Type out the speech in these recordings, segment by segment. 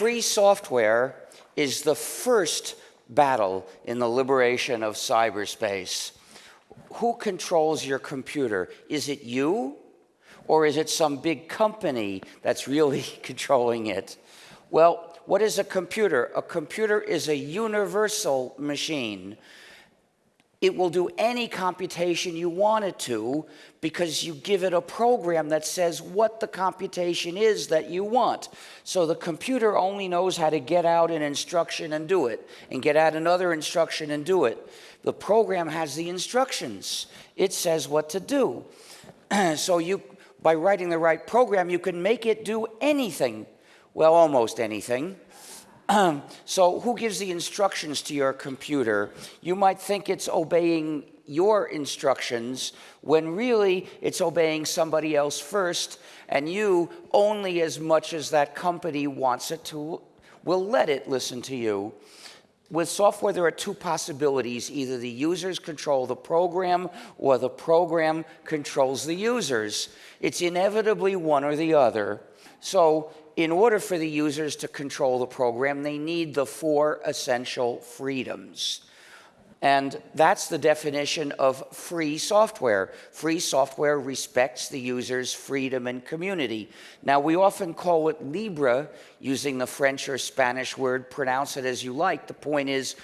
free software is the first battle in the liberation of cyberspace. Who controls your computer? Is it you? Or is it some big company that's really controlling it? Well, what is a computer? A computer is a universal machine. It will do any computation you want it to because you give it a program that says what the computation is that you want. So the computer only knows how to get out an instruction and do it, and get out another instruction and do it. The program has the instructions. It says what to do. so you, by writing the right program, you can make it do anything. Well, almost anything. so who gives the instructions to your computer? You might think it's obeying your instructions when really it's obeying somebody else first and you only as much as that company wants it to will let it listen to you. With software, there are two possibilities. Either the users control the program or the program controls the users. It's inevitably one or the other. So in order for the users to control the program, they need the four essential freedoms. And that's the definition of free software. Free software respects the user's freedom and community. Now, we often call it Libre, using the French or Spanish word, pronounce it as you like. The point is,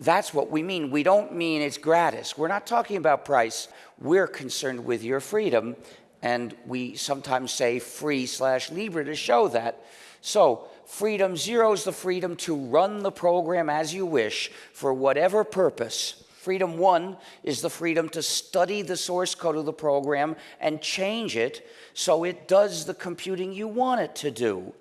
that's what we mean. We don't mean it's gratis. We're not talking about price. We're concerned with your freedom and we sometimes say free slash libre to show that. So freedom zero is the freedom to run the program as you wish for whatever purpose. Freedom one is the freedom to study the source code of the program and change it so it does the computing you want it to do.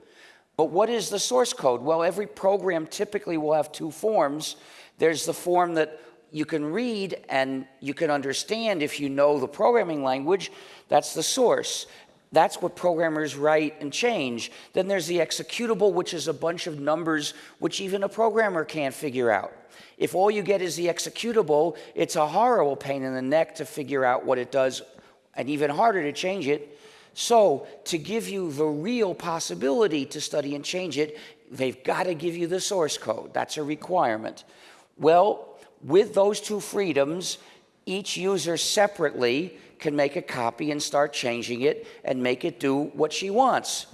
But what is the source code? Well, every program typically will have two forms. There's the form that you can read and you can understand if you know the programming language. That's the source. That's what programmers write and change. Then there's the executable, which is a bunch of numbers which even a programmer can't figure out. If all you get is the executable, it's a horrible pain in the neck to figure out what it does and even harder to change it. So to give you the real possibility to study and change it, they've got to give you the source code. That's a requirement. Well, with those two freedoms, each user separately can make a copy and start changing it and make it do what she wants.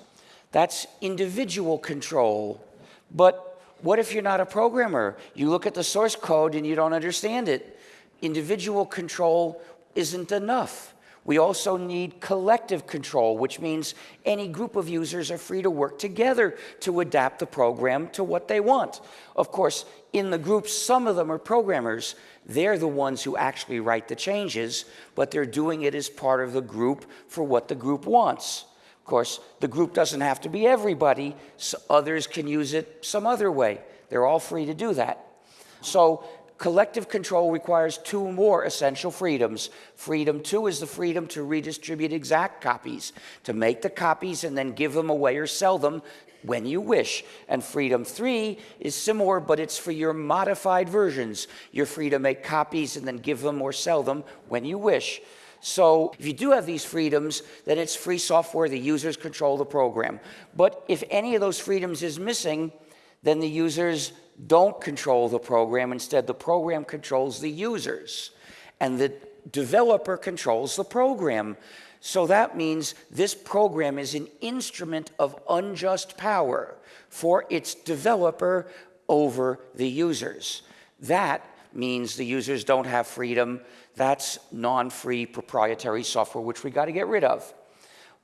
That's individual control. But what if you're not a programmer? You look at the source code and you don't understand it. Individual control isn't enough. We also need collective control, which means any group of users are free to work together to adapt the program to what they want. Of course, in the group, some of them are programmers. They're the ones who actually write the changes, but they're doing it as part of the group for what the group wants. Of course, the group doesn't have to be everybody. So others can use it some other way. They're all free to do that. So collective control requires two more essential freedoms. Freedom two is the freedom to redistribute exact copies, to make the copies and then give them away or sell them when you wish. And freedom three is similar, but it's for your modified versions. You're free to make copies and then give them or sell them when you wish. So if you do have these freedoms, then it's free software, the users control the program. But if any of those freedoms is missing, then the users don't control the program. Instead, the program controls the users. And the developer controls the program. So that means this program is an instrument of unjust power for its developer over the users. That means the users don't have freedom. That's non-free proprietary software, which we got to get rid of.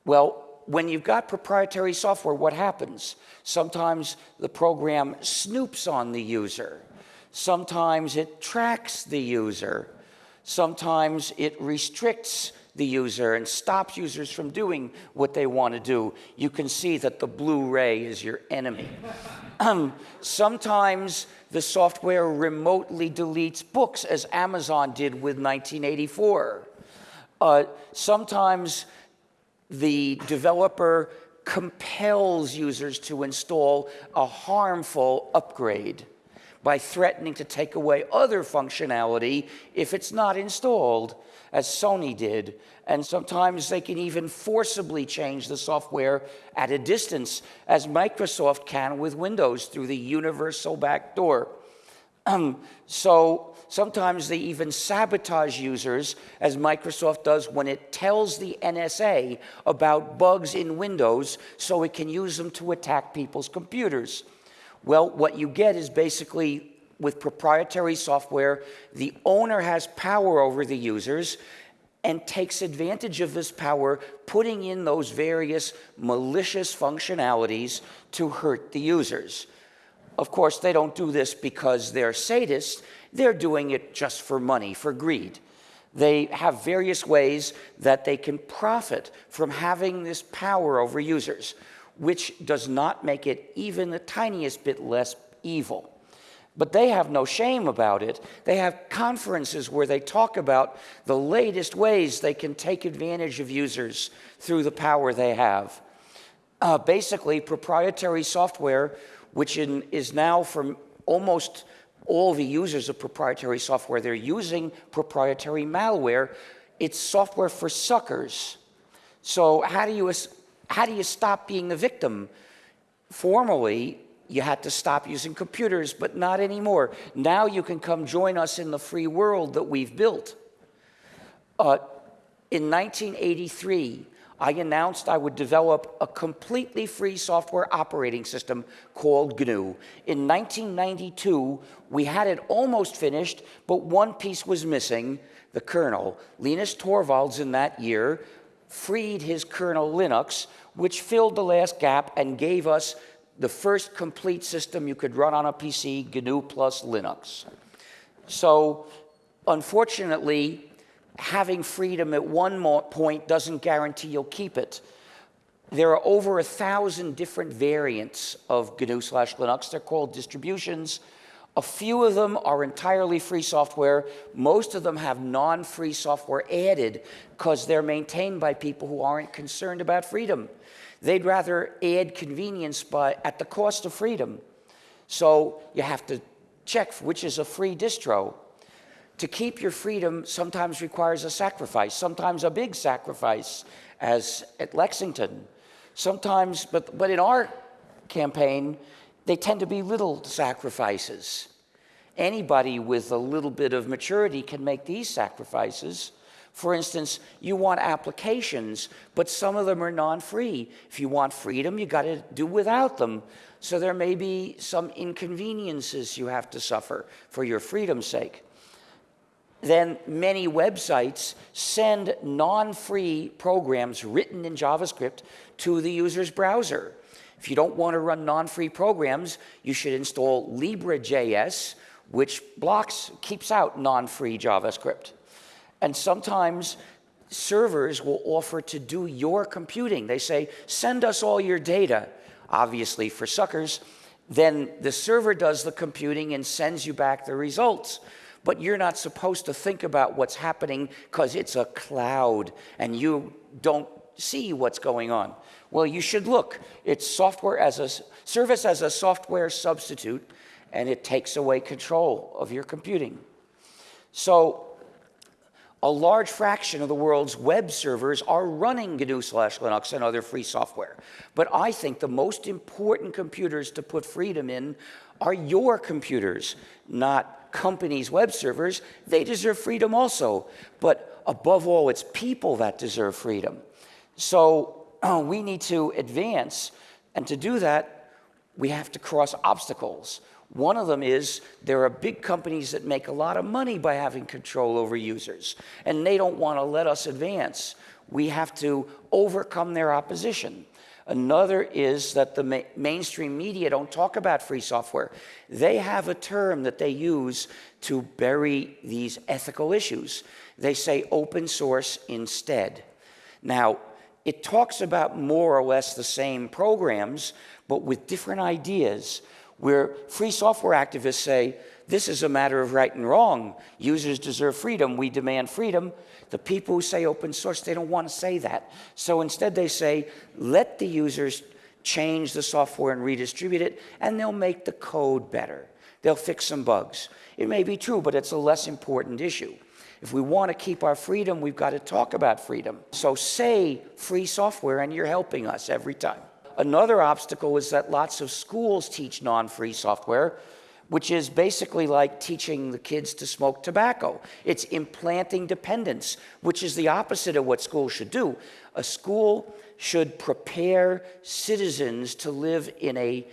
Well, when you've got proprietary software, what happens? Sometimes the program snoops on the user. Sometimes it tracks the user. Sometimes it restricts the user and stops users from doing what they want to do. You can see that the Blu-ray is your enemy. Um, sometimes the software remotely deletes books, as Amazon did with 1984. Uh, sometimes the developer compels users to install a harmful upgrade. by threatening to take away other functionality if it's not installed, as Sony did. And sometimes they can even forcibly change the software at a distance, as Microsoft can with Windows through the universal backdoor. So sometimes they even sabotage users, as Microsoft does when it tells the NSA about bugs in Windows so it can use them to attack people's computers. Well, what you get is basically with proprietary software, the owner has power over the users and takes advantage of this power, putting in those various malicious functionalities to hurt the users. Of course, they don't do this because they're sadists. They're doing it just for money, for greed. They have various ways that they can profit from having this power over users, which does not make it even the tiniest bit less evil. But they have no shame about it. They have conferences where they talk about the latest ways they can take advantage of users through the power they have. Uh, basically, proprietary software which in, is now from almost all the users of proprietary software, they're using proprietary malware. It's software for suckers. So how do you, how do you stop being the victim? Formerly, you had to stop using computers, but not anymore. Now you can come join us in the free world that we've built. Uh, in 1983, I announced I would develop a completely free software operating system called GNU. In 1992, we had it almost finished, but one piece was missing, the kernel. Linus Torvalds in that year freed his kernel Linux, which filled the last gap and gave us the first complete system you could run on a PC, GNU plus Linux. So unfortunately, having freedom at one point doesn't guarantee you'll keep it. There are over a thousand different variants of GNU slash Linux. They're called distributions. A few of them are entirely free software. Most of them have non-free software added because they're maintained by people who aren't concerned about freedom. They'd rather add convenience by, at the cost of freedom. So you have to check which is a free distro to keep your freedom sometimes requires a sacrifice, sometimes a big sacrifice, as at Lexington. Sometimes, but, but in our campaign, they tend to be little sacrifices. Anybody with a little bit of maturity can make these sacrifices. For instance, you want applications, but some of them are non-free. If you want freedom, you got to do without them. So there may be some inconveniences you have to suffer for your freedom's sake then many websites send non-free programs written in JavaScript to the user's browser. If you don't want to run non-free programs, you should install LibreJS, which blocks, keeps out non-free JavaScript. And sometimes servers will offer to do your computing. They say, send us all your data, obviously for suckers. Then the server does the computing and sends you back the results but you're not supposed to think about what's happening because it's a cloud and you don't see what's going on. Well, you should look. It's software as a service as a software substitute, and it takes away control of your computing. So a large fraction of the world's web servers are running GNU slash Linux and other free software. But I think the most important computers to put freedom in are your computers, not companies' web servers, they deserve freedom also. But above all, it's people that deserve freedom. So we need to advance, and to do that, we have to cross obstacles. One of them is there are big companies that make a lot of money by having control over users, and they don't want to let us advance. We have to overcome their opposition. Another is that the ma mainstream media don't talk about free software. They have a term that they use to bury these ethical issues. They say open source instead. Now, it talks about more or less the same programs, but with different ideas, where free software activists say, this is a matter of right and wrong. Users deserve freedom. We demand freedom. The people who say open source, they don't want to say that. So instead they say, let the users change the software and redistribute it, and they'll make the code better. they'll fix some bugs. It may be true, but it's a less important issue. If we want to keep our freedom, we've got to talk about freedom. So say free software, and you're helping us every time. Another obstacle is that lots of schools teach non free software, which is basically like teaching the kids to smoke tobacco. It's implanting dependence, which is the opposite of what schools should do. A school should prepare citizens to live in a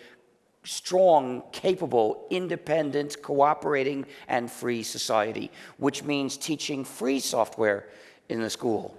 strong, capable, independent, cooperating, and free society, which means teaching free software in the school.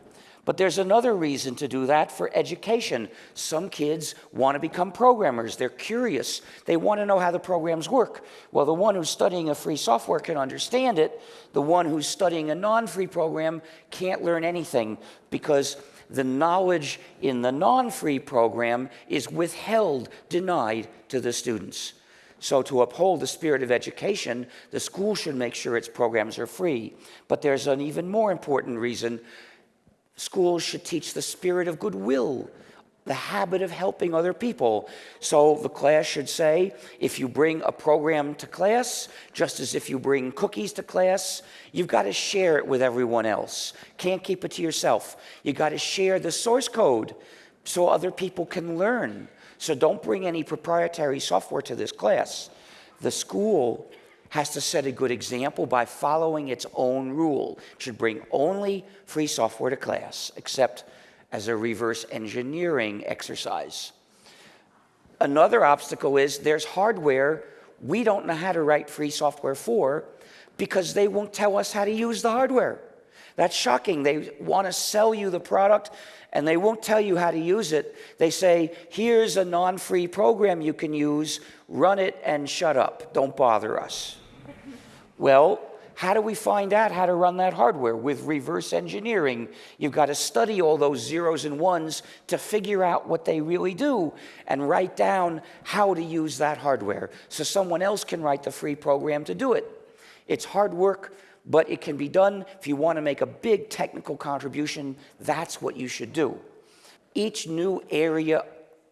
But there's another reason to do that for education. Some kids want to become programmers. They're curious. They want to know how the programs work. Well, the one who's studying a free software can understand it. The one who's studying a non-free program can't learn anything because the knowledge in the non-free program is withheld, denied to the students. So to uphold the spirit of education, the school should make sure its programs are free. But there's an even more important reason Schools should teach the spirit of goodwill, the habit of helping other people. So the class should say, if you bring a program to class, just as if you bring cookies to class, you've got to share it with everyone else. Can't keep it to yourself. You've got to share the source code so other people can learn. So don't bring any proprietary software to this class. The school has to set a good example by following its own rule. It should bring only free software to class, except as a reverse engineering exercise. Another obstacle is there's hardware we don't know how to write free software for because they won't tell us how to use the hardware. That's shocking. They want to sell you the product and they won't tell you how to use it. They say, here's a non free program you can use, run it and shut up. Don't bother us. Well, how do we find out how to run that hardware? With reverse engineering, you've got to study all those zeros and ones to figure out what they really do and write down how to use that hardware so someone else can write the free program to do it. It's hard work, but it can be done. If you want to make a big technical contribution, that's what you should do. Each new area,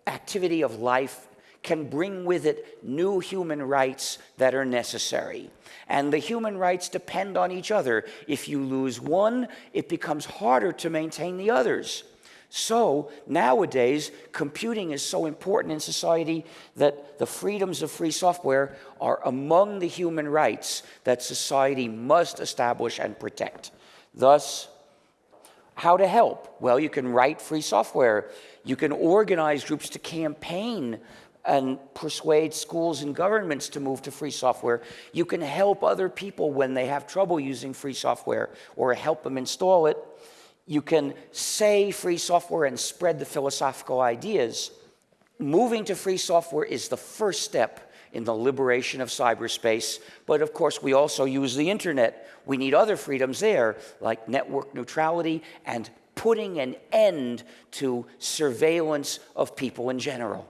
activity of life can bring with it new human rights that are necessary. And the human rights depend on each other. If you lose one, it becomes harder to maintain the others. So nowadays, computing is so important in society that the freedoms of free software are among the human rights that society must establish and protect. Thus, how to help? Well, you can write free software. You can organize groups to campaign and persuade schools and governments to move to free software. You can help other people when they have trouble using free software or help them install it. You can say free software and spread the philosophical ideas. Moving to free software is the first step in the liberation of cyberspace. But of course, we also use the internet. We need other freedoms there, like network neutrality and putting an end to surveillance of people in general.